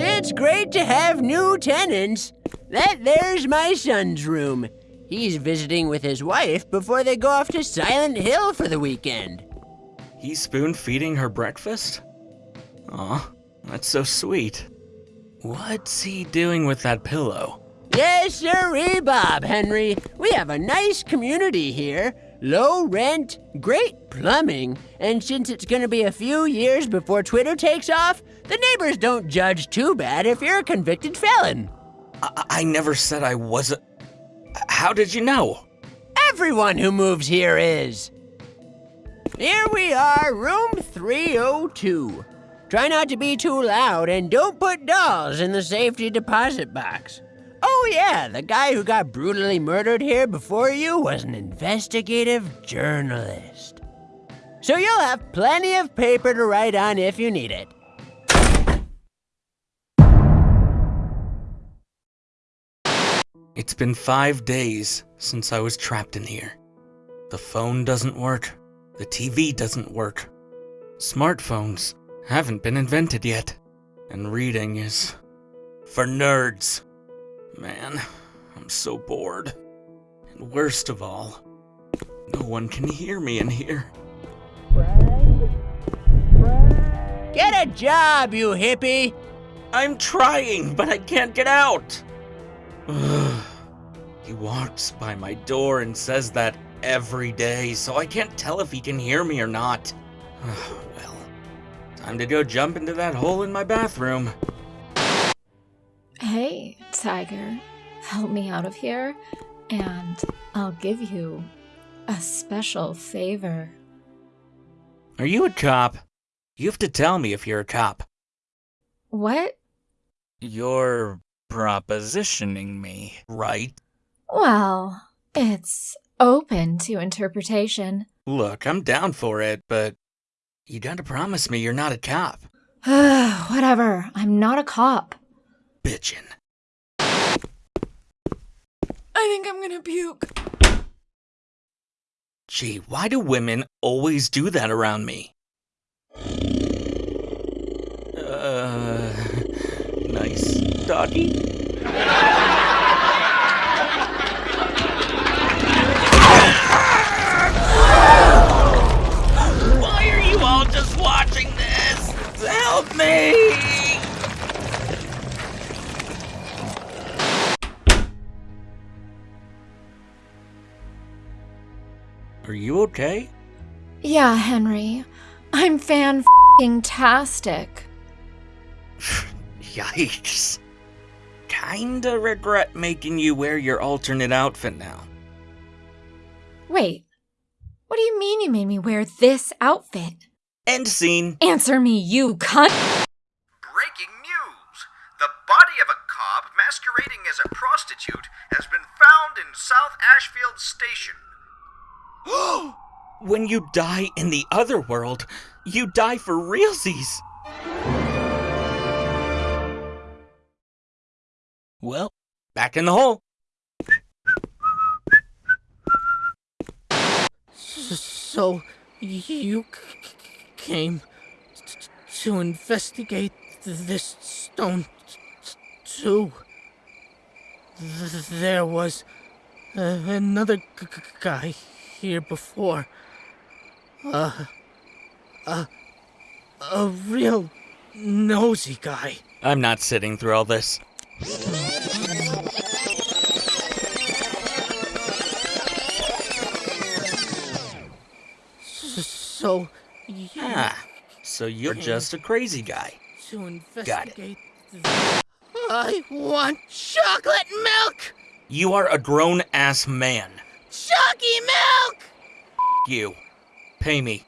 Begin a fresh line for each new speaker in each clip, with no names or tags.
It's great to have new tenants. That there's my son's room. He's visiting with his wife before they go off to Silent Hill for the weekend.
He's spoon feeding her breakfast? Aw, that's so sweet. What's he doing with that pillow?
Yes, sirree, eh, Bob Henry. We have a nice community here. Low rent, great plumbing, and since it's gonna be a few years before Twitter takes off, the neighbors don't judge too bad if you're a convicted felon.
I, I never said I wasn't. How did you know?
Everyone who moves here is. Here we are, room 302. Try not to be too loud and don't put dolls in the safety deposit box. Oh, yeah, the guy who got brutally murdered here before you was an investigative journalist. So you'll have plenty of paper to write on if you need it.
It's been five days since I was trapped in here. The phone doesn't work. The TV doesn't work. Smartphones haven't been invented yet. And reading is for nerds. Man, I'm so bored. And worst of all, no one can hear me in here.
Get a job, you hippie!
I'm trying, but I can't get out. Walks by my door and says that every day, so I can't tell if he can hear me or not. well, time to go jump into that hole in my bathroom.
Hey, Tiger, help me out of here, and I'll give you a special favor.
Are you a cop? You have to tell me if you're a cop.
What?
You're propositioning me,
right?
Well, it's open to interpretation.
Look, I'm down for it, but you gotta promise me you're not a cop.
Whatever, I'm not a cop.
Bitchin'.
I think I'm gonna puke.
Gee, why do women always do that around me? Uh, nice doggy. Help me! Are you okay?
Yeah, Henry. I'm fan tastic.
Yikes. Kinda regret making you wear your alternate outfit now.
Wait, what do you mean you made me wear this outfit?
End scene.
Answer me, you cunt!
Breaking news! The body of a cop masquerading as a prostitute has been found in South Ashfield Station.
when you die in the other world, you die for realsies. Well, back in the hole.
So, you c- came to investigate this stone too? There was uh, another guy here before. Uh, uh, a real nosy guy.
I'm not sitting through all this.
So,
Ah, so you're just a crazy guy.
to investigate.
it.
th- I want chocolate milk!
You are a grown ass man.
Chalky milk!
You. Pay me.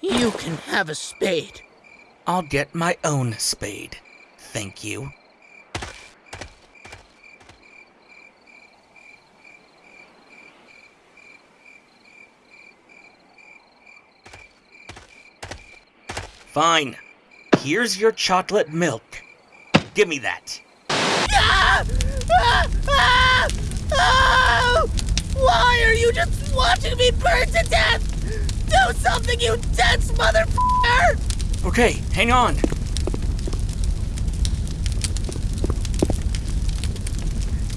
You can have a spade.
I'll get my own spade. Thank you. Fine. Here's your chocolate milk. Give me that.
Ah! Ah! Ah! Why are you just watching me burn to death? Do something, you dense motherfucker!
Okay, hang on.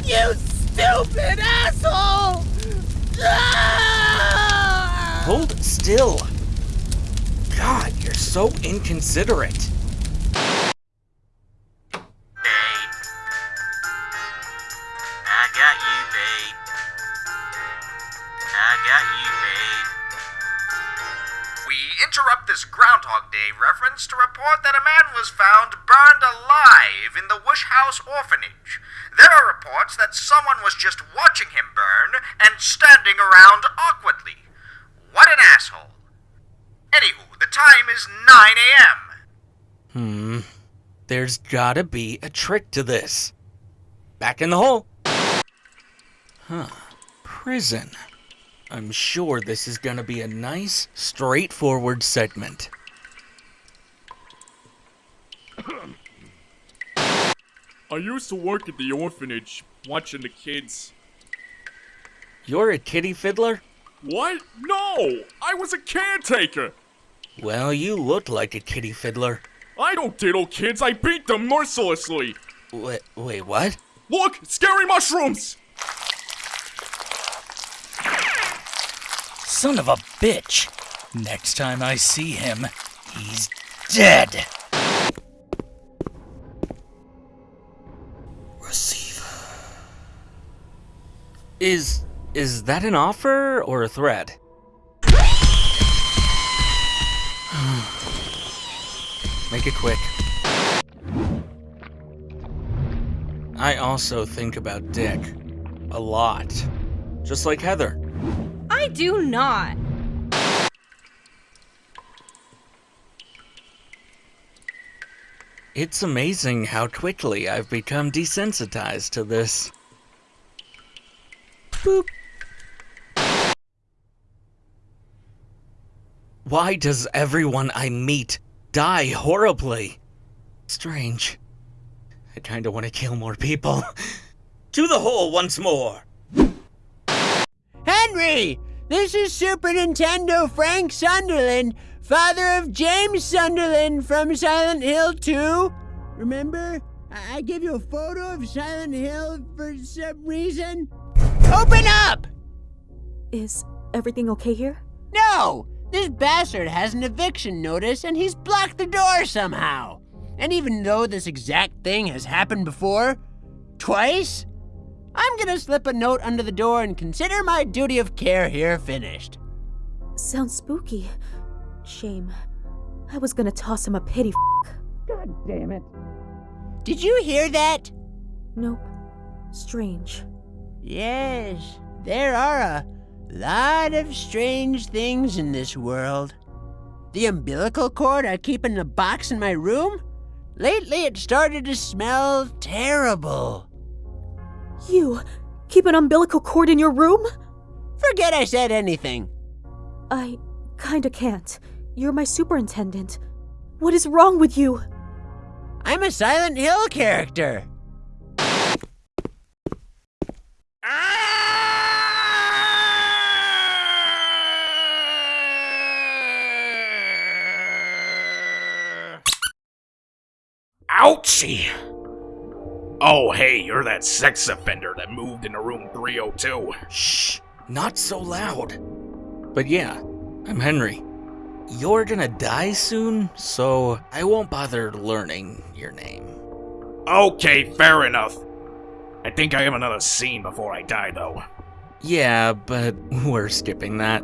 You stupid asshole! Ah!
Hold still
babe.
We interrupt this Groundhog Day reference to report that a man was found burned alive in the Wish House orphanage. There are reports that someone was just watching him burn and standing around awkwardly. What an asshole. Anywho, the time is 9 a.m.
Hmm. There's gotta be a trick to this. Back in the hole. Huh. Prison. I'm sure this is gonna be a nice, straightforward segment.
I used to work at the orphanage, watching the kids.
You're a kitty fiddler?
What? No! I was a caretaker!
Well, you look like a kitty fiddler.
I don't diddle kids, I beat them mercilessly!
Wait, wait, what?
Look! Scary mushrooms!
Son of a bitch. Next time I see him, he's dead. Receiver.
Is is that an offer or a threat? Make it quick. I also think about Dick. A lot. Just like Heather.
I do not.
It's amazing how quickly I've become desensitized to this. Boop. Why does everyone I meet die horribly? Strange. I kinda wanna kill more people. to the hole once more!
Henry! This is Super Nintendo Frank Sunderland, father of James Sunderland from Silent Hill 2. Remember? I, I gave you a photo of Silent Hill for some reason. Open up!
Is everything okay here?
No! This bastard has an eviction notice and he's blocked the door somehow. And even though this exact thing has happened before, twice, I'm gonna slip a note under the door and consider my duty of care here finished.
Sounds spooky. Shame. I was gonna toss him a pity f-
God damn it. Did you hear that?
Nope. Strange.
Yes, there are a lot of strange things in this world. The umbilical cord I keep in a box in my room? Lately it started to smell terrible.
You keep an umbilical cord in your room?
Forget I said anything.
I kinda can't. You're my superintendent. What is wrong with you?
I'm a Silent Hill character.
Ouchie! Oh, hey, you're that sex offender that moved into room 302.
Shh, not so loud. But yeah, I'm Henry. You're gonna die soon, so I won't bother learning your name.
Okay, fair enough. I think I have another scene before I die, though.
Yeah, but we're skipping that.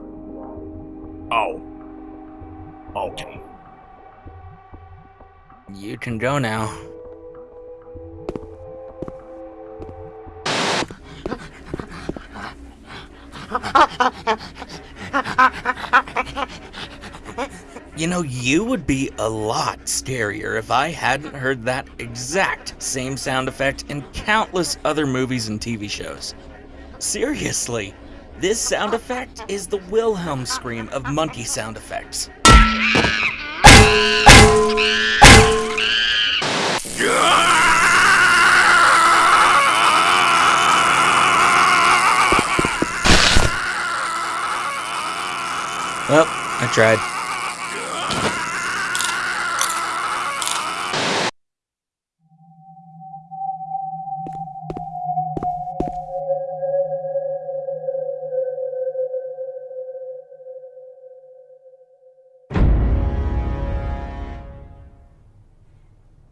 Oh. Okay.
You can go now. You know, you would be a lot scarier if I hadn't heard that exact same sound effect in countless other movies and TV shows. Seriously, this sound effect is the Wilhelm scream of monkey sound effects. Well, I tried.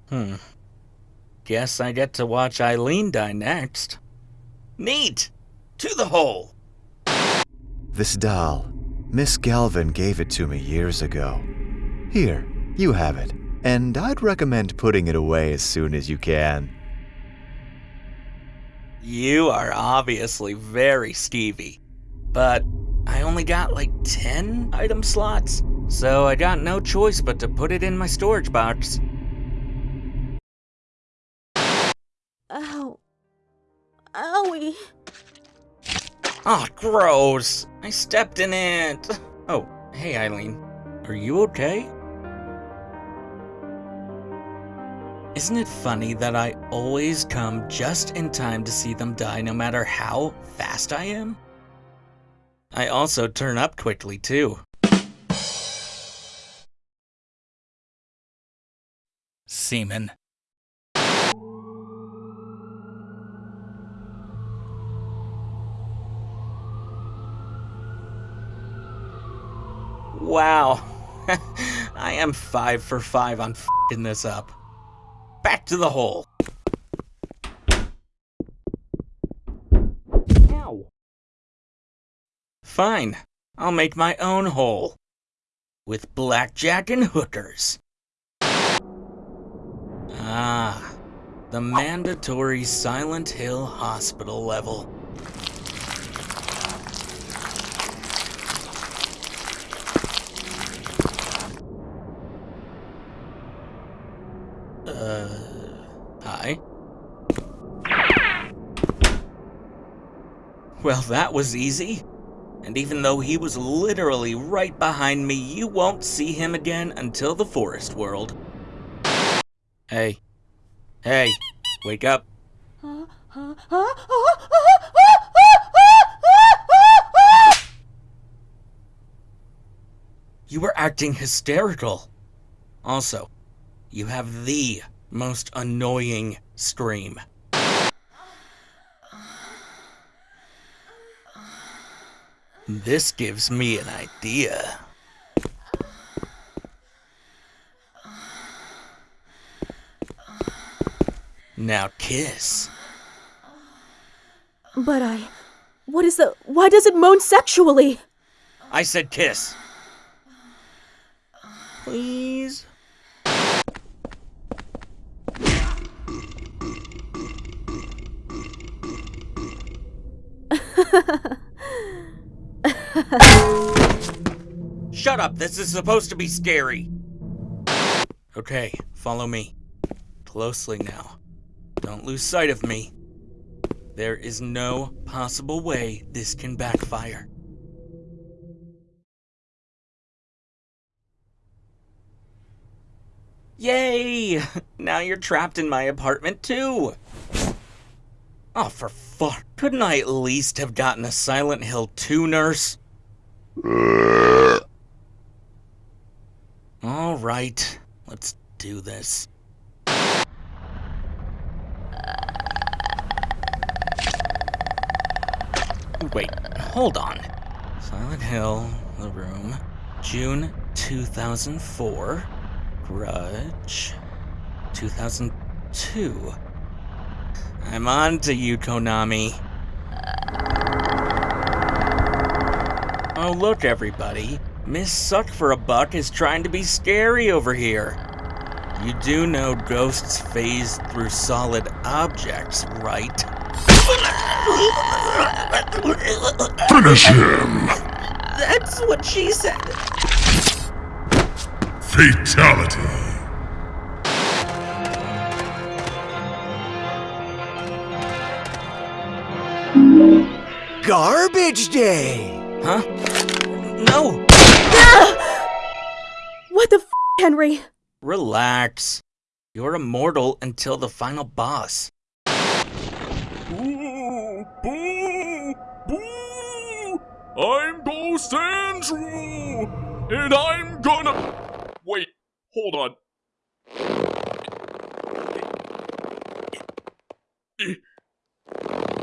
Hmm. Guess I get to watch Eileen die next. Neat! To the hole!
This doll Miss Galvin gave it to me years ago. Here, you have it, and I'd recommend putting it away as soon as you can.
You are obviously very Stevie. But I only got like 10 item slots, so I got no choice but to put it in my storage box. Oh, gross. I stepped in it. Oh, hey, Eileen. Are you okay? Isn't it funny that I always come just in time to see them die no matter how fast I am? I also turn up quickly, too.
Semen.
Wow. I am five for five on fing this up. Back to the hole. Ow. Fine. I'll make my own hole. With blackjack and hookers. Ah. The mandatory Silent Hill Hospital level. Uh, hi. Well, that was easy. And even though he was literally right behind me, you won't see him again until the forest world. Hey. Hey. Wake up. You were acting hysterical. Also, you have the most annoying scream. This gives me an idea. Now kiss.
But I. What is the. Why does it moan sexually?
I said kiss. Please. Shut up, this is supposed to be scary. Okay, follow me. Closely now. Don't lose sight of me. There is no possible way this can backfire. Yay! Now you're trapped in my apartment too! Oh, for fuck. Couldn't I at least have gotten a Silent Hill 2 nurse? Alright, let's do this. Wait, hold on. Silent Hill, The Room, June 2004. Grudge, 2002. I'm on to you, Konami. Look, everybody. Miss Suck for a Buck is trying to be scary over here. You do know ghosts phase through solid objects, right?
Finish him!
That's what she said.
Fatality.
Garbage day!
Huh? No!
What the f, Henry?
Relax. You're immortal until the final boss.
Boo! Boo! Boo! I'm Ghost Andrew! And I'm gonna. Wait, hold on.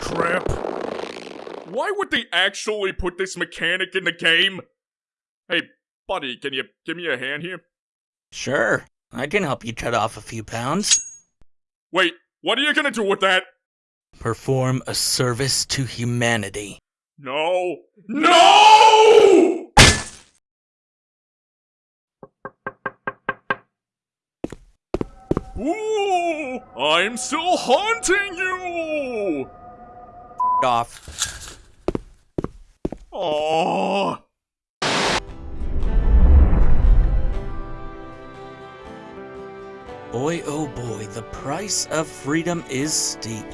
Crap. Why would they actually put this mechanic in the game? Hey, buddy, can you give me a hand here?
Sure. I can help you cut off a few pounds.
Wait, what are you gonna do with that?
Perform a service to humanity.
No. No! Ooh, I'm still haunting you!
Off.
Oh.
Boy, oh boy, the price of freedom is steep.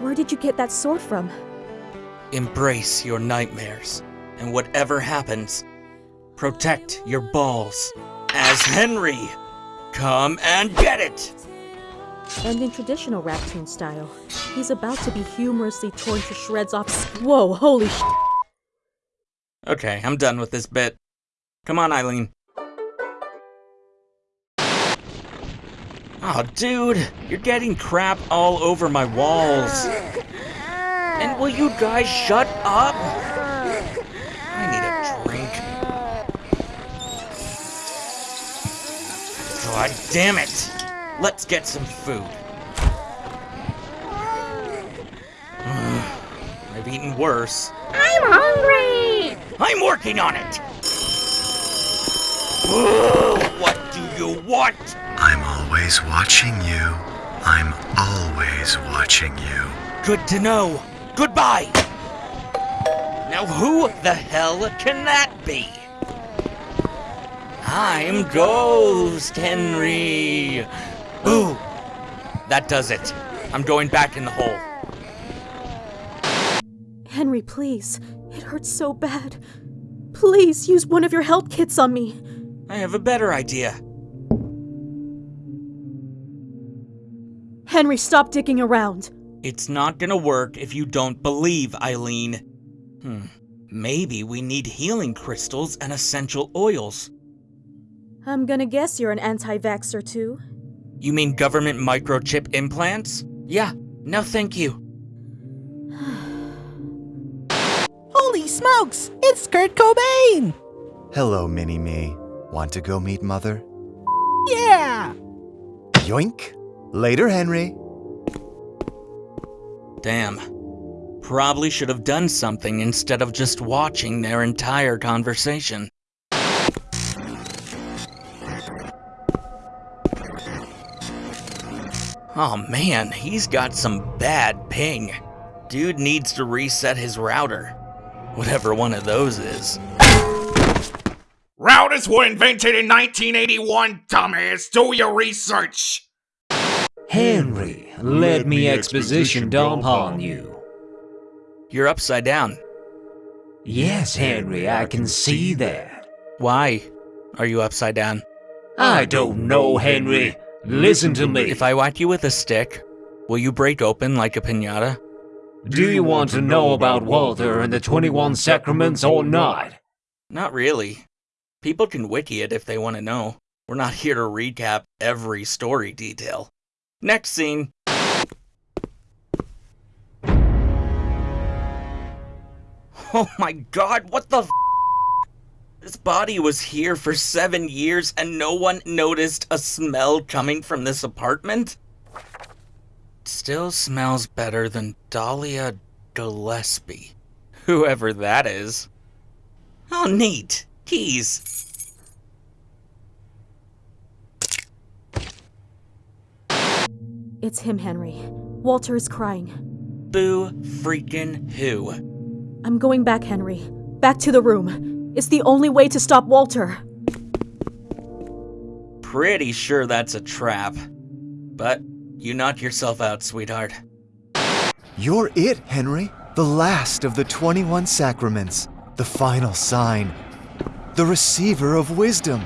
Where did you get that sword from?
Embrace your nightmares, and whatever happens, protect your balls. As Henry, come and get it!
And in traditional Raptoon style, he's about to be humorously torn to shreds off. Whoa, holy sh!
Okay, I'm done with this bit. Come on, Eileen. Oh, dude, you're getting crap all over my walls. And will you guys shut up? I need a drink. God damn it! Let's get some food. I've eaten worse.
I'm hungry!
I'm working on it! Ugh, what do you want?
I'm always watching you. I'm always watching you.
Good to know. Goodbye! Now who the hell can that be? I'm Ghost Henry. Ooh, that does it. I'm going back in the hole.
Henry, please. It hurts so bad. Please use one of your health kits on me.
I have a better idea.
Henry, stop digging around.
It's not gonna work if you don't believe, Eileen. Hmm. Maybe we need healing crystals and essential oils.
I'm gonna guess you're an anti vaxxer too.
You mean government microchip implants? Yeah, no thank you.
Holy smokes! It's Kurt Cobain!
Hello, Mini Me. Want to go meet Mother?
Yeah!
Yoink! Later, Henry.
Damn. Probably should have done something instead of just watching their entire conversation. Oh man, he's got some bad ping. Dude needs to reset his router. Whatever one of those is.
Routers were invented in 1981, dumbass. Do your research.
Henry, let me exposition dump on you.
You're upside down.
Yes, Henry, I can see that.
Why are you upside down?
I don't know, Henry. Listen to me.
If I whack you with a stick, will you break open like a pinata?
Do you want to know about Walter and the 21 Sacraments or not?
Not really. People can wiki it if they want to know. We're not here to recap every story detail. Next scene. Oh my god, what the This body was here for seven years and no one noticed a smell coming from this apartment? Still smells better than Dahlia Gillespie. Whoever that is. Oh, neat. Keys.
It's him, Henry. Walter is crying.
Boo freaking who?
I'm going back, Henry. Back to the room. It's the only way to stop Walter.
Pretty sure that's a trap. But you knock yourself out, sweetheart.
You're it, Henry. The last of the 21 sacraments. The final sign. The receiver of wisdom.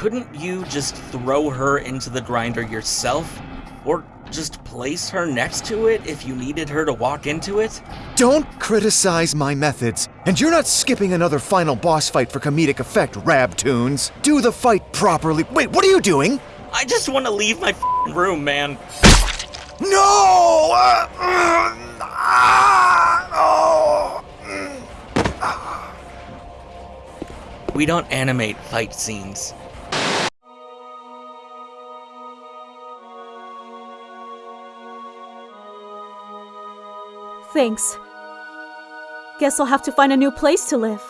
Couldn't you just throw her into the grinder yourself? Or just place her next to it if you needed her to walk into it?
Don't criticize my methods. And you're not skipping another final boss fight for comedic effect, Raptoons. Do the fight properly. Wait, what are you doing?
I just want to leave my f***ing room, man.
No! Uh, ah, oh.
We don't animate fight scenes.
Thanks. Guess I'll have to find a new place to live.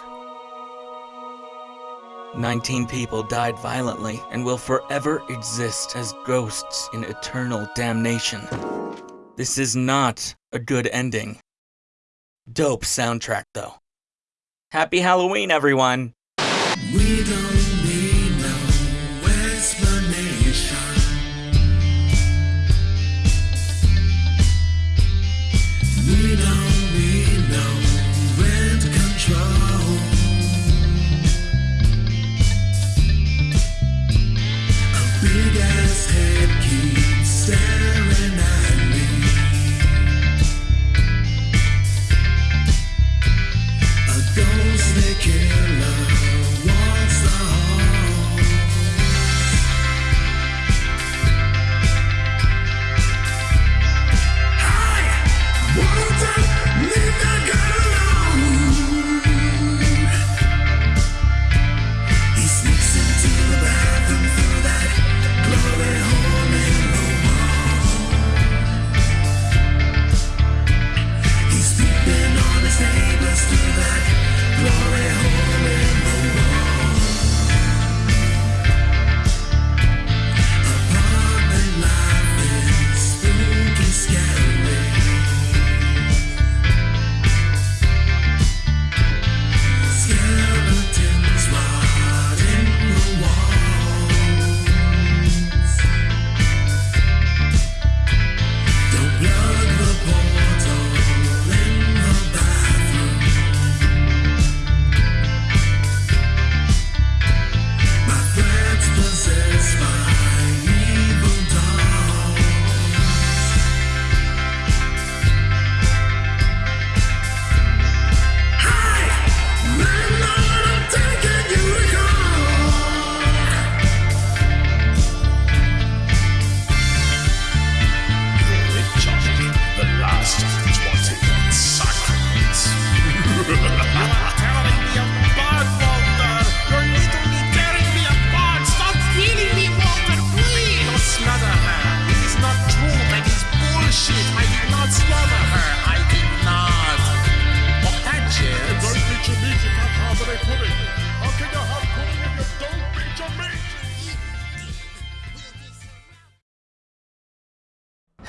19 people died violently and will forever exist as ghosts in eternal damnation. This is not a good ending. Dope soundtrack, though. Happy Halloween, everyone!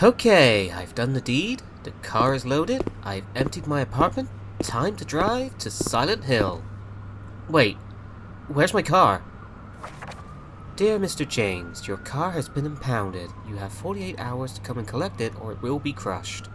Okay, I've done the deed. The car is loaded. I've emptied my apartment. Time to drive to Silent Hill. Wait, where's my car? Dear Mr. James, your car has been impounded. You have 48 hours to come and collect it or it will be crushed.